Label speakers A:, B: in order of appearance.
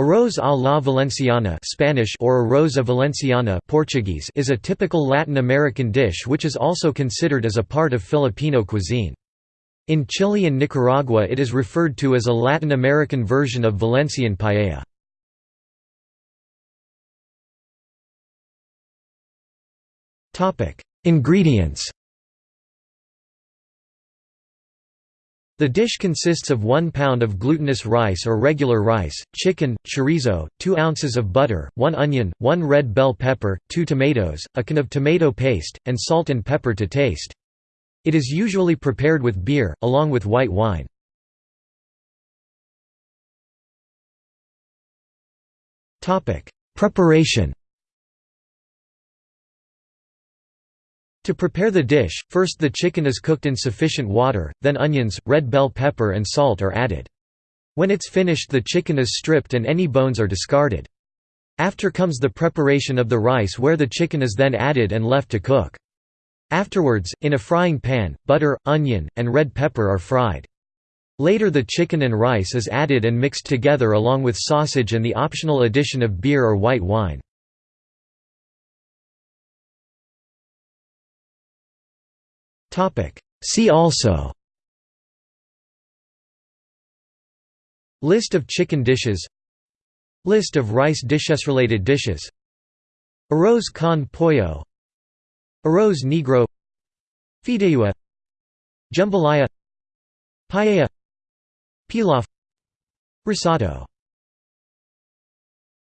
A: Arroz à la Valenciana Spanish or arroz a Valenciana Portuguese is a typical Latin American dish which is also considered as a part of Filipino cuisine. In Chile and Nicaragua it is referred to as a Latin American version of Valencian paella. Ingredients The dish consists of 1 pound of glutinous rice or regular rice, chicken, chorizo, 2 ounces of butter, 1 onion, 1 red bell pepper, 2 tomatoes, a can of tomato paste, and salt and pepper to taste. It is usually prepared with beer, along with white wine. Preparation To prepare the dish, first the chicken is cooked in sufficient water, then onions, red bell pepper and salt are added. When it's finished the chicken is stripped and any bones are discarded. After comes the preparation of the rice where the chicken is then added and left to cook. Afterwards, in a frying pan, butter, onion, and red pepper are fried. Later the chicken and rice is added and mixed together along with sausage and the optional addition of beer or white wine. See also. List of chicken dishes. List of rice dishes related dishes. Arroz con pollo. Arroz negro. Fideuá. Jambalaya. Paella. Pilaf. Risotto